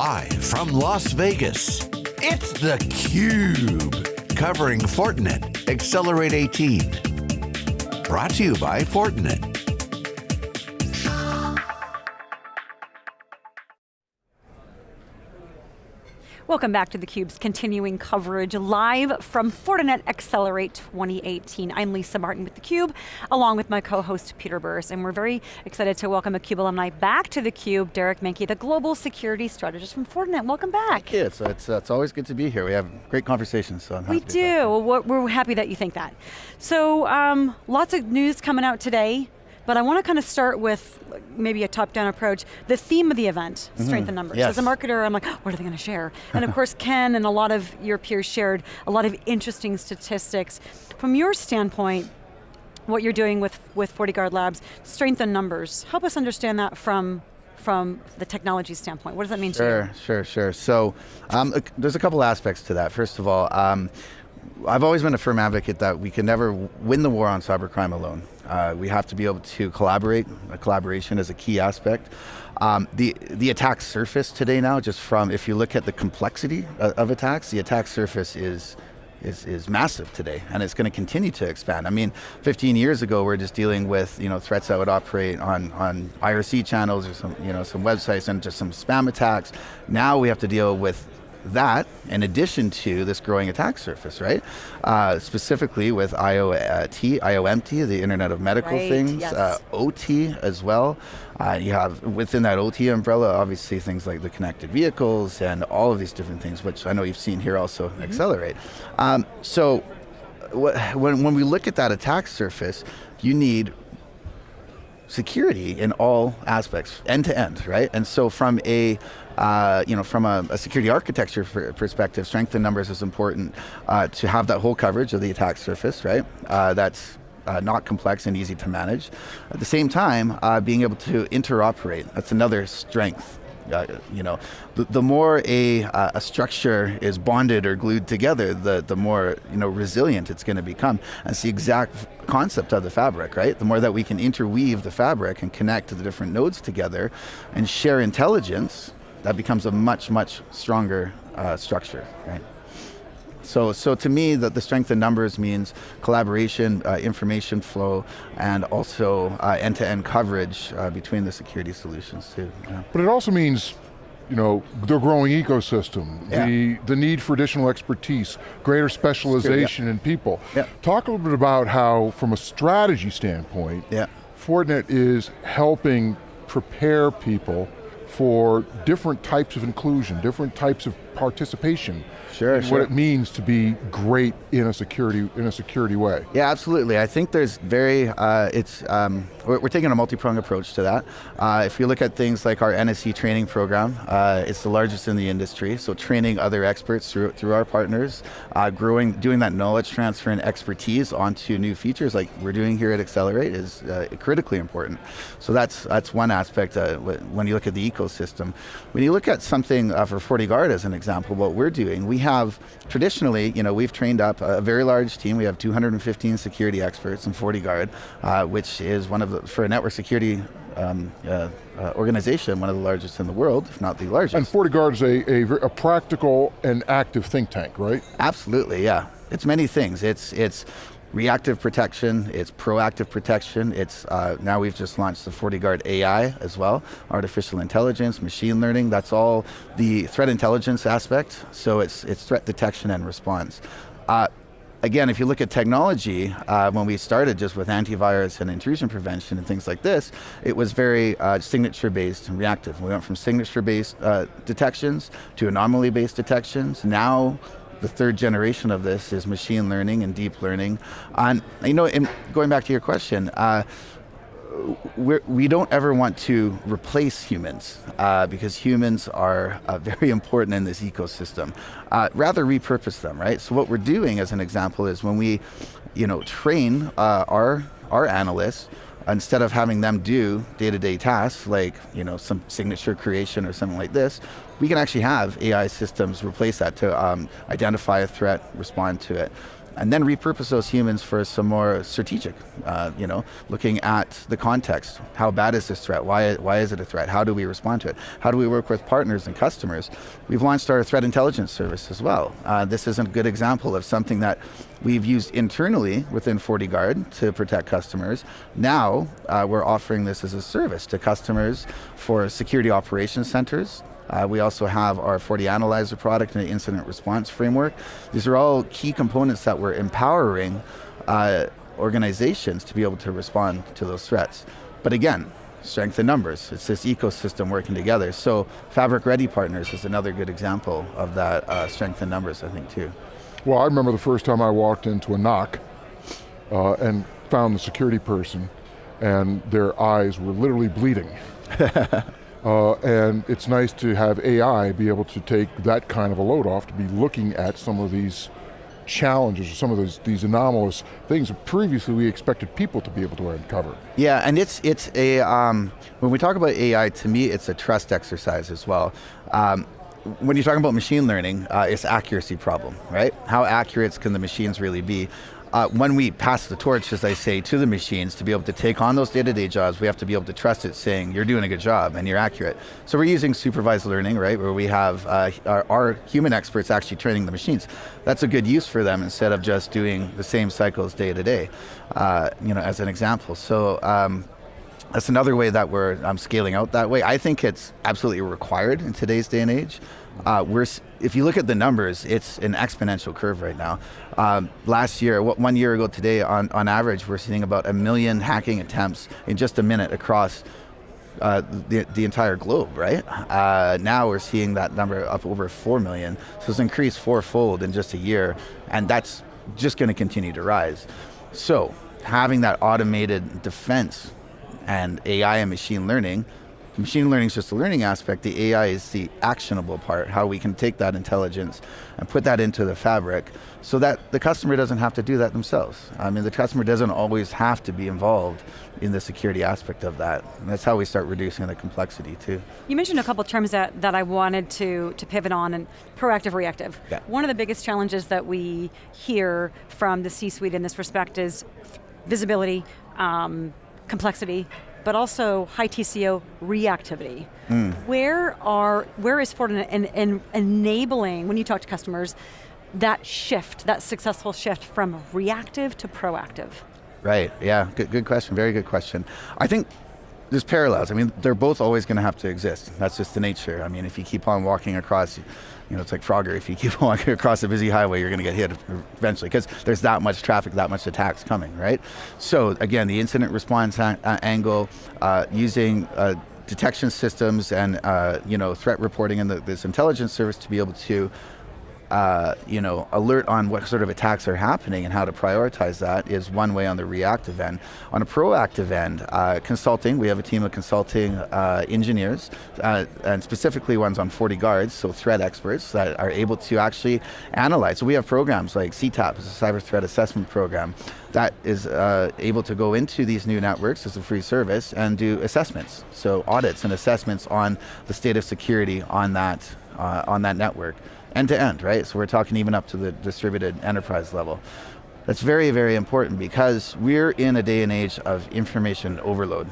Live from Las Vegas, it's theCUBE. Covering Fortinet Accelerate 18. Brought to you by Fortinet. Welcome back to theCUBE's continuing coverage live from Fortinet Accelerate 2018. I'm Lisa Martin with theCUBE, along with my co-host Peter Burris, and we're very excited to welcome a CUBE alumni back to theCUBE, Derek Manky, the Global Security Strategist from Fortinet. Welcome back. Thank you, it's, it's, it's always good to be here. We have great conversations, so I'm happy We do, well, we're happy that you think that. So, um, lots of news coming out today. But I want to kind of start with maybe a top-down approach. The theme of the event, mm -hmm. strength in numbers. Yes. As a marketer, I'm like, what are they going to share? And of course, Ken and a lot of your peers shared a lot of interesting statistics. From your standpoint, what you're doing with, with FortiGuard Labs, strength in numbers, help us understand that from from the technology standpoint? What does that mean sure, to you? Sure, sure, sure. So um, there's a couple aspects to that. First of all, um, I've always been a firm advocate that we can never win the war on cybercrime alone. Uh, we have to be able to collaborate. collaboration is a key aspect. Um, the, the attack surface today now, just from, if you look at the complexity of, of attacks, the attack surface is, is, is massive today, and it's going to continue to expand. I mean, 15 years ago, we are just dealing with you know threats that would operate on, on IRC channels or some you know some websites and just some spam attacks. Now we have to deal with that in addition to this growing attack surface, right? Uh, specifically with IoT, IOMT, the Internet of Medical right, Things, yes. uh, OT as well. Uh, you have within that OT umbrella, obviously things like the connected vehicles and all of these different things, which I know you've seen here also mm -hmm. accelerate. Um, so when, when we look at that attack surface, you need security in all aspects, end to end, right? And so from a, uh, you know, from a, a, security architecture perspective, strength in numbers is important uh, to have that whole coverage of the attack surface, right? Uh, that's uh, not complex and easy to manage. At the same time, uh, being able to interoperate, that's another strength uh, you know, the, the more a, uh, a structure is bonded or glued together, the, the more you know, resilient it's going to become. That's the exact concept of the fabric, right? The more that we can interweave the fabric and connect the different nodes together and share intelligence, that becomes a much, much stronger uh, structure, right? So, so to me, the, the strength in numbers means collaboration, uh, information flow, and also uh, end-to-end -end coverage uh, between the security solutions too. Yeah. But it also means you know, the growing ecosystem, yeah. the, the need for additional expertise, greater specialization yeah. in people. Yeah. Talk a little bit about how, from a strategy standpoint, yeah. Fortinet is helping prepare people for different types of inclusion, different types of participation Sure, sure. What it means to be great in a security in a security way. Yeah, absolutely. I think there's very uh, it's um, we're, we're, taking a multi-pronged approach to that. Uh, if you look at things like our NSE training program, uh, it's the largest in the industry. So training other experts through through our partners, uh, growing, doing that knowledge transfer and expertise onto new features like we're doing here at Accelerate is uh, critically important. So that's that's one aspect uh, when you look at the ecosystem. When you look at something for FortiGuard as an example, what we're doing, we have traditionally, you know, we've trained up a very large team. We have 215 security experts in FortiGuard, uh, which is one of the, for a network security um, uh, uh, organization, one of the largest in the world, if not the largest. And FortiGuard is a, a, a, practical and active think tank, right? Absolutely, yeah. It's many things. It's, it's reactive protection, it's proactive protection, it's uh, now we've just launched the FortiGuard AI as well, artificial intelligence, machine learning, that's all the threat intelligence aspect, so it's, it's threat detection and response. Uh, again, if you look at technology, uh, when we started just with antivirus and intrusion prevention and things like this, it was very uh, signature-based and reactive. We went from signature-based uh, detections to anomaly-based detections. Now, the third generation of this is machine learning and deep learning. And you know, going back to your question, uh, we're, we do not ever want to replace humans uh, because humans are uh, very important in this ecosystem. Uh, rather repurpose them, right? So what we're doing as an example is when we you know, train uh, our, our analysts, instead of having them do day-to-day -day tasks like you know, some signature creation or something like this, we can actually have AI systems replace that to um, identify a threat, respond to it. And then repurpose those humans for some more strategic, uh, you know, looking at the context. How bad is this threat? Why, why is it a threat? How do we respond to it? How do we work with partners and customers? We've launched our threat intelligence service as well. Uh, this is a good example of something that we've used internally within FortiGuard to protect customers. Now, uh, we're offering this as a service to customers for security operations centers, uh, we also have our FortiAnalyzer product and the incident response framework. These are all key components that we're empowering uh, organizations to be able to respond to those threats. But again, strength in numbers. It's this ecosystem working together. So Fabric Ready Partners is another good example of that uh, strength in numbers, I think, too. Well, I remember the first time I walked into a NOC uh, and found the security person and their eyes were literally bleeding. Uh, and it's nice to have AI be able to take that kind of a load off to be looking at some of these challenges or some of those, these anomalous things that previously we expected people to be able to uncover. Yeah, and it's, it's a, um, when we talk about AI, to me it's a trust exercise as well. Um, when you're talking about machine learning, uh, it's accuracy problem, right? How accurate can the machines really be? Uh, when we pass the torch, as I say, to the machines to be able to take on those day-to-day -day jobs, we have to be able to trust it saying, you're doing a good job and you're accurate. So we're using supervised learning, right, where we have uh, our, our, human experts actually training the machines. That's a good use for them instead of just doing the same cycles day to day, uh, you know, as an example. So um, that's another way that we're um, scaling out that way. I think it's absolutely required in today's day and age. Uh, we're, if you look at the numbers, it's an exponential curve right now. Um, last year, one year ago today, on, on average, we're seeing about a million hacking attempts in just a minute across uh, the, the entire globe, right? Uh, now we're seeing that number up over 4 million. So it's increased fourfold in just a year, and that's just going to continue to rise. So having that automated defense and AI and machine learning machine learning is just the learning aspect, the AI is the actionable part, how we can take that intelligence and put that into the fabric so that the customer doesn't have to do that themselves. I mean, the customer doesn't always have to be involved in the security aspect of that. And that's how we start reducing the complexity too. You mentioned a couple terms that, that I wanted to, to pivot on, and proactive, reactive. Yeah. One of the biggest challenges that we hear from the C-suite in this respect is visibility, um, complexity, but also high TCO reactivity. Mm. Where are, where is Fortinet in, in enabling, when you talk to customers, that shift, that successful shift from reactive to proactive? Right, yeah, good, good question, very good question. I think there's parallels. I mean, they're both always going to have to exist. That's just the nature. I mean, if you keep on walking across, you know, it's like Frogger. If you keep walking across a busy highway, you're going to get hit eventually because there's that much traffic, that much attacks coming, right? So again, the incident response angle, uh, using uh, detection systems and uh, you know threat reporting and this intelligence service to be able to uh, you know, alert on what sort of attacks are happening and how to prioritize that is one way on the reactive end. On a proactive end, uh, consulting, we have a team of consulting uh, engineers, uh, and specifically ones on FortiGuards, so threat experts that are able to actually analyze. So we have programs like CTAP, it's a cyber threat assessment program, that is uh, able to go into these new networks as a free service and do assessments. So audits and assessments on the state of security on that, on that network end to end, right? So we're talking even up to the distributed enterprise level. That's very, very important because we're in a day and age of information overload.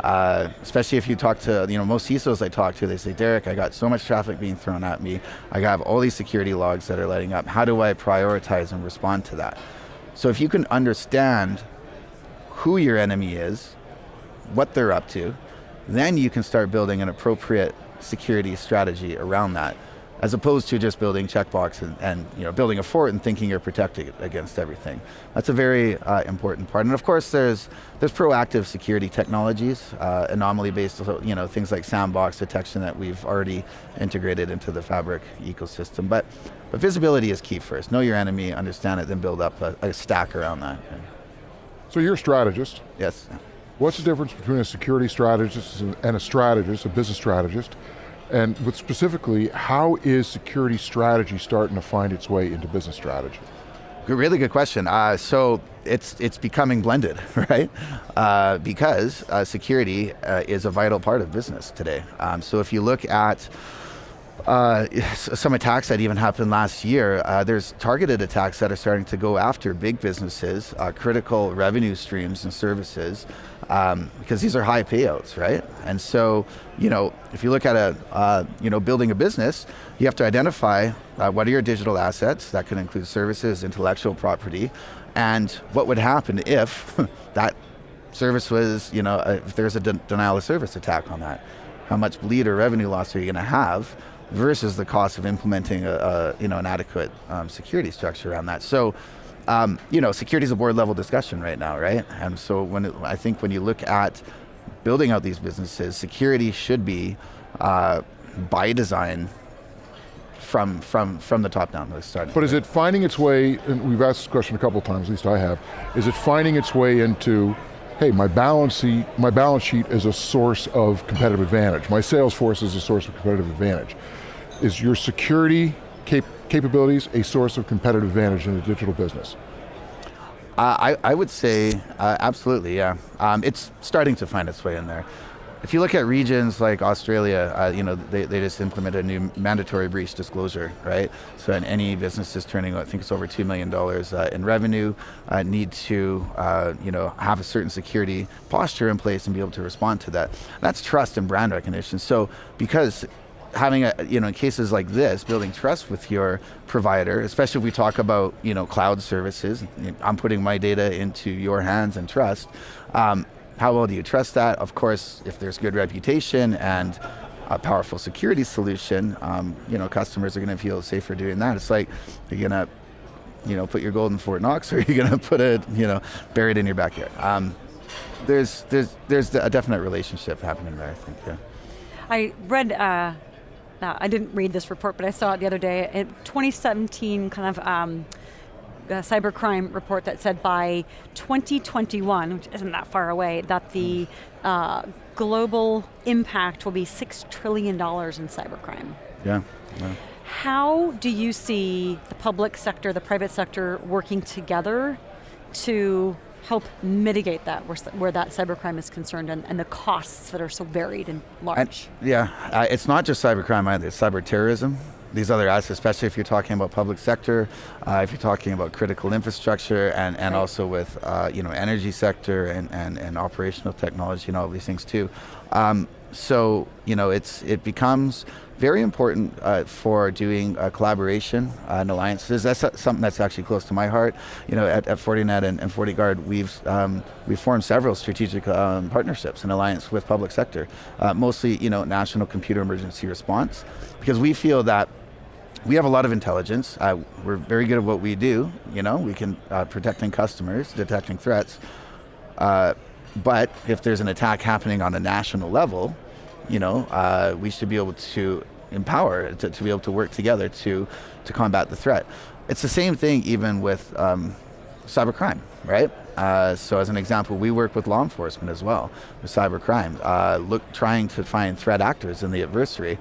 Uh, especially if you talk to, you know, most CISOs I talk to, they say, Derek, I got so much traffic being thrown at me. I have all these security logs that are lighting up. How do I prioritize and respond to that? So if you can understand who your enemy is, what they're up to, then you can start building an appropriate security strategy around that as opposed to just building checkbox and, and, you know, building a fort and thinking you're protected against everything. That's a very uh, important part. And of course there's, there's proactive security technologies, uh, anomaly-based, you know, things like sandbox detection that we've already integrated into the Fabric ecosystem. But, but visibility is key first. Know your enemy, understand it, then build up a, a stack around that. So you're a strategist. Yes. What's the difference between a security strategist and a strategist, a business strategist? And but specifically, how is security strategy starting to find its way into business strategy? Really good question. Uh, so it's it's becoming blended, right? Uh, because uh, security uh, is a vital part of business today. Um, so if you look at uh, some attacks that even happened last year. Uh, there's targeted attacks that are starting to go after big businesses, uh, critical revenue streams and services, um, because these are high payouts, right? And so, you know, if you look at a, uh, you know, building a business, you have to identify uh, what are your digital assets. That could include services, intellectual property, and what would happen if that service was, you know, if there's a de denial of service attack on that. How much bleed or revenue loss are you going to have versus the cost of implementing a, a you know, an adequate um, security structure around that. So, um, you know, security is a board level discussion right now, right? And so when it, I think when you look at building out these businesses, security should be uh, by design from from from the top down. The start. But is it finding its way? And we've asked this question a couple times, at least I have. Is it finding its way into hey, my balance sheet, my balance sheet is a source of competitive advantage. My sales force is a source of competitive advantage. Is your security cap capabilities a source of competitive advantage in the digital business? Uh, I, I would say uh, absolutely, yeah. Um, it's starting to find its way in there. If you look at regions like Australia, uh, you know, they, they just implemented a new mandatory breach disclosure, right? So any businesses turning, I think it's over $2 million uh, in revenue, uh, need to, uh, you know, have a certain security posture in place and be able to respond to that. That's trust and brand recognition. So because having a, you know, in cases like this, building trust with your provider, especially if we talk about, you know, cloud services, I'm putting my data into your hands and trust, um, how well do you trust that? Of course, if there's good reputation and a powerful security solution, um, you know, customers are going to feel safer doing that. It's like, you're going to, you know, put your gold in Fort Knox or you're going to put it, you know, buried in your backyard. Um, there's, there's, there's a definite relationship happening there, I think, yeah. I read, uh, I didn't read this report, but I saw it the other day. In 2017 kind of um, cybercrime report that said by 2021, which isn't that far away, that the uh, global impact will be $6 trillion in cybercrime. Yeah. yeah. How do you see the public sector, the private sector working together to help mitigate that, where, where that cybercrime is concerned, and, and, the costs that are so varied and large? And, yeah, uh, it's not just cybercrime either, it's cyber terrorism these other assets, especially if you're talking about public sector, uh, if you're talking about critical infrastructure, and, and right. also with uh, you know energy sector and, and, and operational technology and all these things too. Um, so you know it's it becomes very important uh, for doing uh, collaboration uh, and alliances. That's something that's actually close to my heart. You know, at, at Fortinet and, and FortiGuard, we've um, we've formed several strategic um, partnerships and alliance with public sector, uh, mostly you know national computer emergency response, because we feel that we have a lot of intelligence. Uh, we're very good at what we do. You know, we can uh, protecting customers, detecting threats. But if there's an attack happening on a national level, you know, uh, we should be able to empower to, to, be able to work together to to combat the threat. It's the same thing even with um, cybercrime, right? Uh, so as an example, we work with law enforcement as well with cybercrime, uh, look trying to find threat actors in the adversary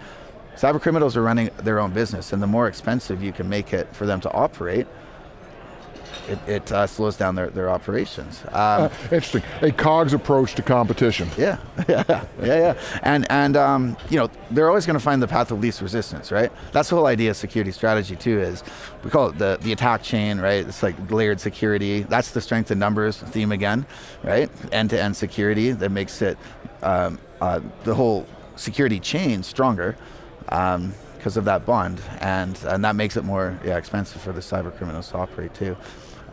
Cyber criminals are running their own business, and the more expensive you can make it for them to operate, it, it uh, slows down their, their operations. Um, uh, interesting, a COGS approach to competition. Yeah, yeah, yeah, yeah. And, and um, you know, they're always going to find the path of least resistance, right? That's the whole idea of security strategy too is, we call it the, the attack chain, right? It's like layered security. That's the strength in numbers theme again, right? End-to-end -end security that makes it, um, uh, the whole security chain stronger because of that bond, and, and that makes it more yeah, expensive for the cyber criminals to operate too.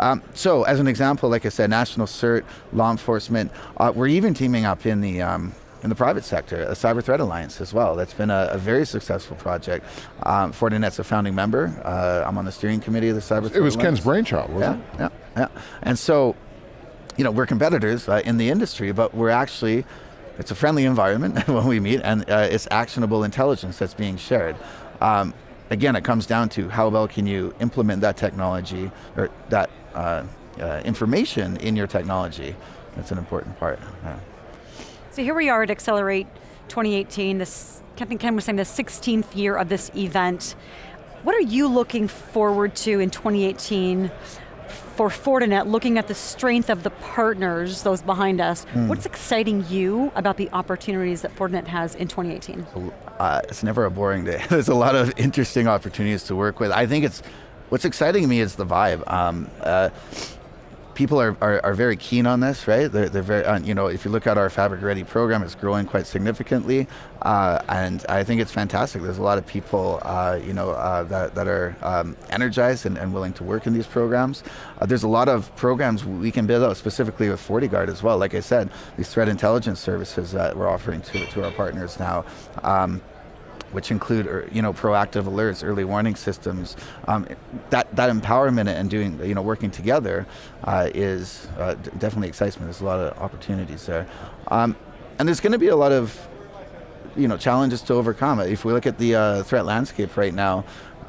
Um, so as an example, like I said, national CERT, law enforcement, uh, we're even teaming up in the um, in the private sector, a cyber threat alliance as well. That's been a, a very successful project. Um, Fortinet's a founding member. Uh, I'm on the steering committee of the cyber. It was Ken's brainchild, wasn't yeah, it? Yeah, yeah. And so, you know, we're competitors uh, in the industry, but we're actually it's a friendly environment when we meet, and uh, it's actionable intelligence that's being shared. Um, again, it comes down to how well can you implement that technology or that uh, uh, information in your technology. That's an important part. Yeah. So here we are at Accelerate 2018. This, I think Ken was saying the 16th year of this event. What are you looking forward to in 2018 for Fortinet, looking at the strength of the partners, those behind us, Hmm. what's exciting you about the opportunities that Fortinet has in 2018? uh, it's never a boring day. There's a lot of interesting opportunities to work with. I think it's what's exciting to me is the vibe. Um, uh, people are, are, are very keen on this, right? They're, they're very, you know, if you look at our Fabric Ready program, it's growing quite significantly, uh, and I think it's fantastic. There's a lot of people, uh, you know, uh, that, that are um, energized and, and willing to work in these programs. Uh, there's a lot of programs we can build out specifically with FortiGuard as well. Like I said, these threat intelligence services that we're offering to, to our partners now. Um, which include er, you know proactive alerts, early warning systems. Um, that that empowerment and doing you know working together uh, is uh, definitely excites me. There's a lot of opportunities there, um, and there's going to be a lot of you know challenges to overcome. If we look at the uh, threat landscape right now.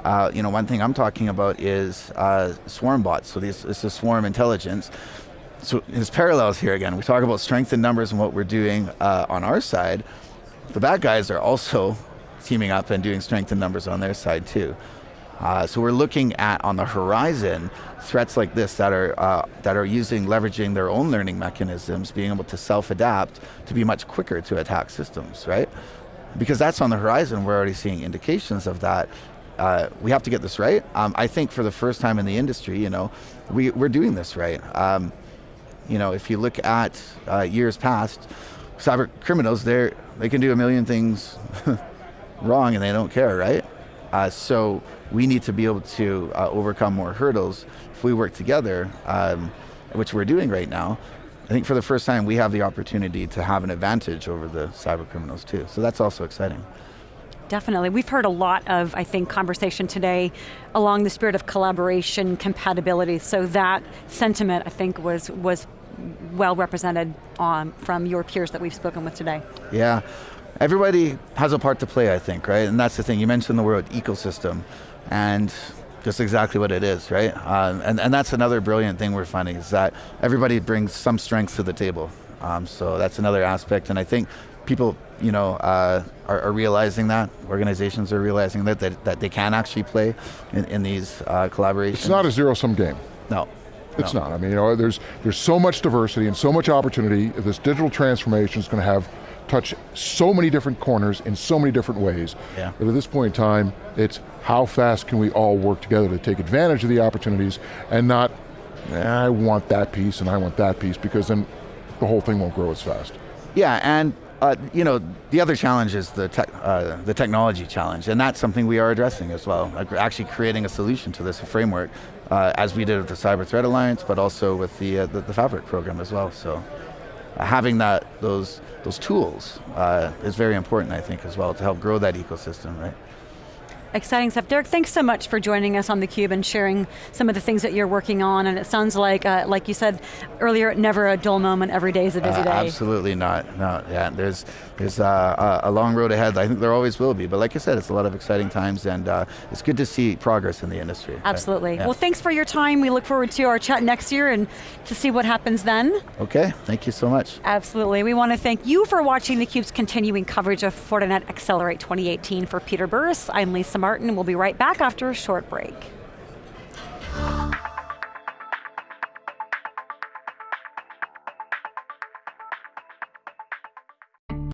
Uh, you know, one thing I'm talking about is uh, swarm bots. So this is swarm intelligence. So there's parallels here again. We talk about strength in numbers and what we're doing uh, on our side. The bad guys are also teaming up and doing strength in numbers on their side too. Uh, so we're looking at on the horizon threats like this that are uh, that are using leveraging their own learning mechanisms, being able to self-adapt to be much quicker to attack systems, right? Because that's on the horizon. We're already seeing indications of that. Uh, we have to get this right. Um, I think for the first time in the industry, you know, we, we're doing this right. Um, you know, if you look at uh, years past, cyber criminals, they they can do a million things wrong and they don't care, right? Uh, so we need to be able to uh, overcome more hurdles if we work together, um, which we're doing right now. I think for the first time we have the opportunity to have an advantage over the cyber criminals too. So that's also exciting. Definitely. We've heard a lot of, I think, conversation today along the spirit of collaboration, compatibility. So that sentiment, I think, was was well represented on, from your peers that we've spoken with today. Yeah, everybody has a part to play, I think, right? And that's the thing. You mentioned the word ecosystem, and just exactly what it is, right? Um, and, and that's another brilliant thing we're finding is that everybody brings some strengths to the table. Um, so that's another aspect, and I think people, you know, uh, are, are, realizing that. Organizations are realizing that that, that they can actually play in, in these uh, collaborations. It's not a zero-sum game. No. It's no. not. I mean, you know, there's there's so much diversity and so much opportunity. This digital transformation is going to have touch so many different corners in so many different ways. Yeah. But at this point in time, it's how fast can we all work together to take advantage of the opportunities and not, eh, I want that piece and I want that piece because then the whole thing won't grow as fast. Yeah, and uh, you know, the other challenge is the, tech, uh, the technology challenge, and that's something we are addressing as well. Like actually creating a solution to this framework, uh, as we did with the Cyber Threat Alliance, but also with the, uh, the, the, Fabric program as well. So having that, those, those tools uh, is very important, I think, as well, to help grow that ecosystem, right? Exciting stuff. Derek, thanks so much for joining us on theCUBE and sharing some of the things that you're working on. And it sounds like, uh, like you said earlier, never a dull moment, every day is a busy uh, day. Absolutely not, no, yeah, there's, there's uh, a long road ahead. I think there always will be, but like I said, it's a lot of exciting times and uh, it's good to see progress in the industry. Absolutely. Yeah. Well, thanks for your time. We look forward to our chat next year and to see what happens then. Okay, thank you so much. Absolutely. We want to thank you for watching theCUBE's continuing coverage of Fortinet Accelerate 2018. For Peter Burris, I'm Lisa Martin. We'll be right back after a short break.